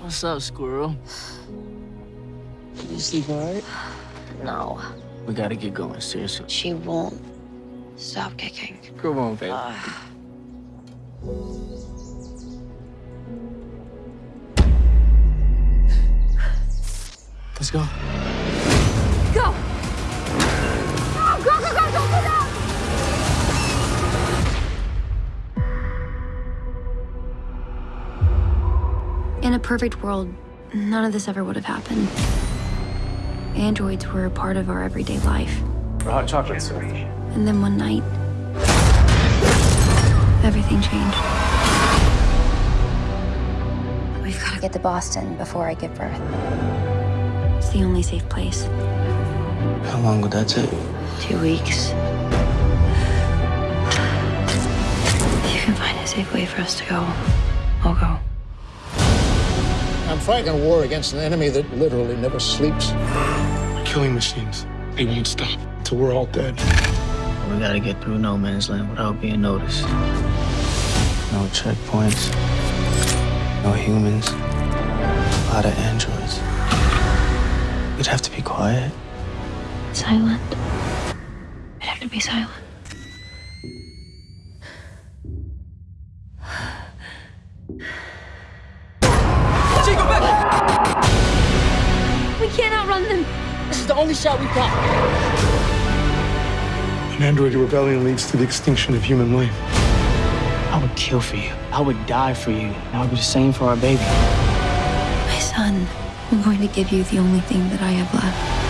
What's up, squirrel? You sleep all right? No, We gotta get going, seriously. she won't stop kicking. Come on, baby. Uh. Let's go. Go! In a perfect world, none of this ever would have happened. Androids were a part of our everyday life. Hot chocolate, sir. And then one night, everything changed. We've got to Get to Boston before I give birth. It's the only safe place. How long would that take? Two weeks. If you can find a safe way for us to go, I'll go. I'm fighting a war against an enemy that literally never sleeps. killing machines. They won't stop until we're all dead. We gotta get through no man's land without being noticed. No checkpoints. No humans. A lot of androids. We'd have to be quiet. Silent. I'd have to be silent. We can't outrun them. This is the only shot we've got. An android rebellion leads to the extinction of human life. I would kill for you. I would die for you. I would do the same for our baby. My son, I'm going to give you the only thing that I have left.